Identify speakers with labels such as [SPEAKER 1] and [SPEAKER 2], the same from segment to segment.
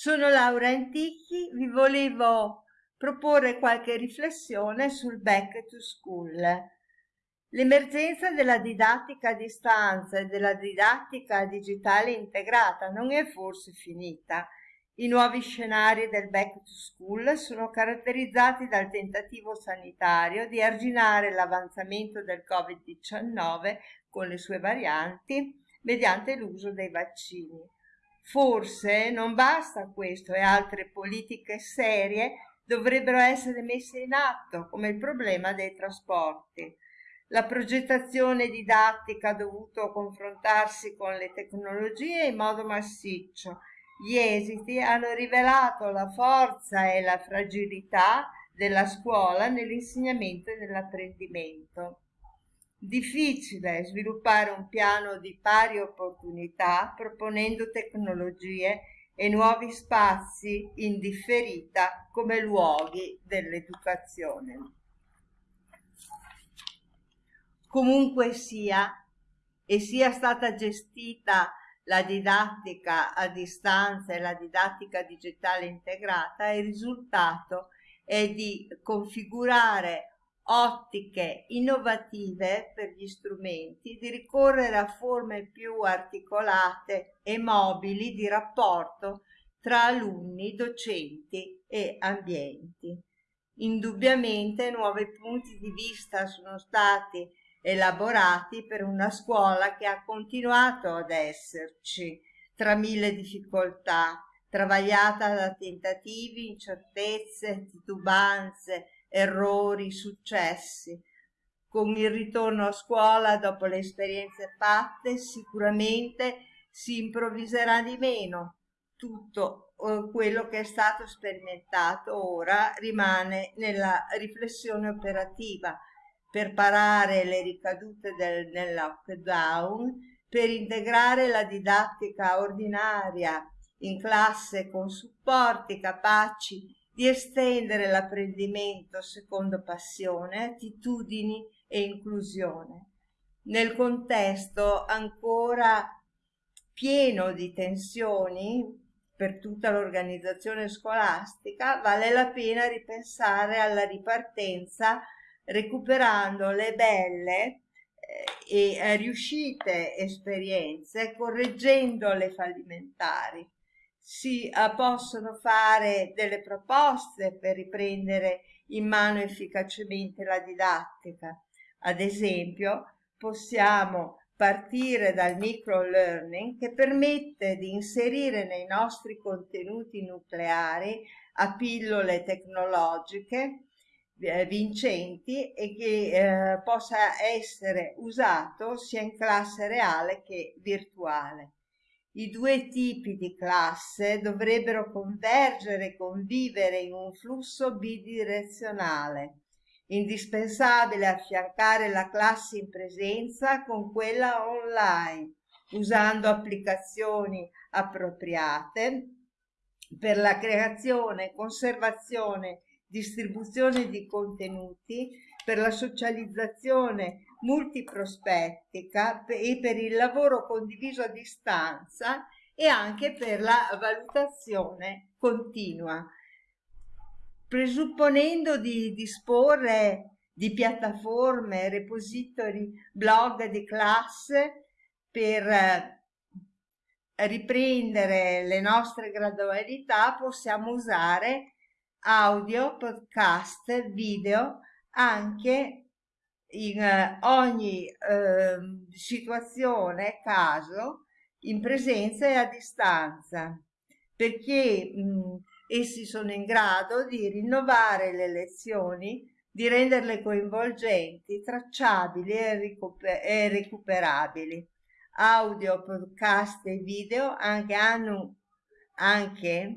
[SPEAKER 1] Sono Laura Antichi, vi volevo proporre qualche riflessione sul back to school. L'emergenza della didattica a distanza e della didattica digitale integrata non è forse finita. I nuovi scenari del back to school sono caratterizzati dal tentativo sanitario di arginare l'avanzamento del Covid-19 con le sue varianti mediante l'uso dei vaccini. Forse non basta questo e altre politiche serie dovrebbero essere messe in atto, come il problema dei trasporti. La progettazione didattica ha dovuto confrontarsi con le tecnologie in modo massiccio. Gli esiti hanno rivelato la forza e la fragilità della scuola nell'insegnamento e nell'apprendimento. Difficile sviluppare un piano di pari opportunità proponendo tecnologie e nuovi spazi in differita come luoghi dell'educazione. Comunque sia, e sia stata gestita la didattica a distanza e la didattica digitale integrata, il risultato è di configurare ottiche innovative per gli strumenti, di ricorrere a forme più articolate e mobili di rapporto tra alunni, docenti e ambienti. Indubbiamente nuovi punti di vista sono stati elaborati per una scuola che ha continuato ad esserci tra mille difficoltà, travagliata da tentativi, incertezze, titubanze, errori, successi. Con il ritorno a scuola dopo le esperienze fatte sicuramente si improvviserà di meno. Tutto eh, quello che è stato sperimentato ora rimane nella riflessione operativa per parare le ricadute del, del lockdown, per integrare la didattica ordinaria in classe con supporti capaci di estendere l'apprendimento secondo passione, attitudini e inclusione. Nel contesto ancora pieno di tensioni per tutta l'organizzazione scolastica, vale la pena ripensare alla ripartenza recuperando le belle eh, e riuscite esperienze, correggendo le fallimentari si eh, possono fare delle proposte per riprendere in mano efficacemente la didattica. Ad esempio, possiamo partire dal micro-learning che permette di inserire nei nostri contenuti nucleari a pillole tecnologiche eh, vincenti e che eh, possa essere usato sia in classe reale che virtuale. I due tipi di classe dovrebbero convergere e convivere in un flusso bidirezionale. Indispensabile affiancare la classe in presenza con quella online, usando applicazioni appropriate per la creazione, conservazione, distribuzione di contenuti, per la socializzazione multiprospettica e per il lavoro condiviso a distanza e anche per la valutazione continua, presupponendo di disporre di piattaforme, repository, blog di classe per eh, riprendere le nostre gradualità possiamo usare audio, podcast, video anche in eh, ogni eh, situazione, caso, in presenza e a distanza, perché mh, essi sono in grado di rinnovare le lezioni, di renderle coinvolgenti, tracciabili e, recuper e recuperabili. Audio, podcast e video anche hanno, anche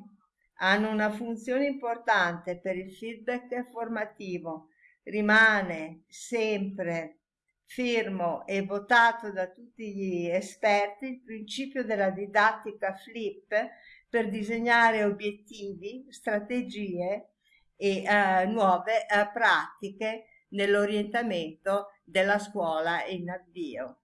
[SPEAKER 1] hanno una funzione importante per il feedback formativo, rimane sempre fermo e votato da tutti gli esperti il principio della didattica flip per disegnare obiettivi, strategie e uh, nuove uh, pratiche nell'orientamento della scuola in avvio.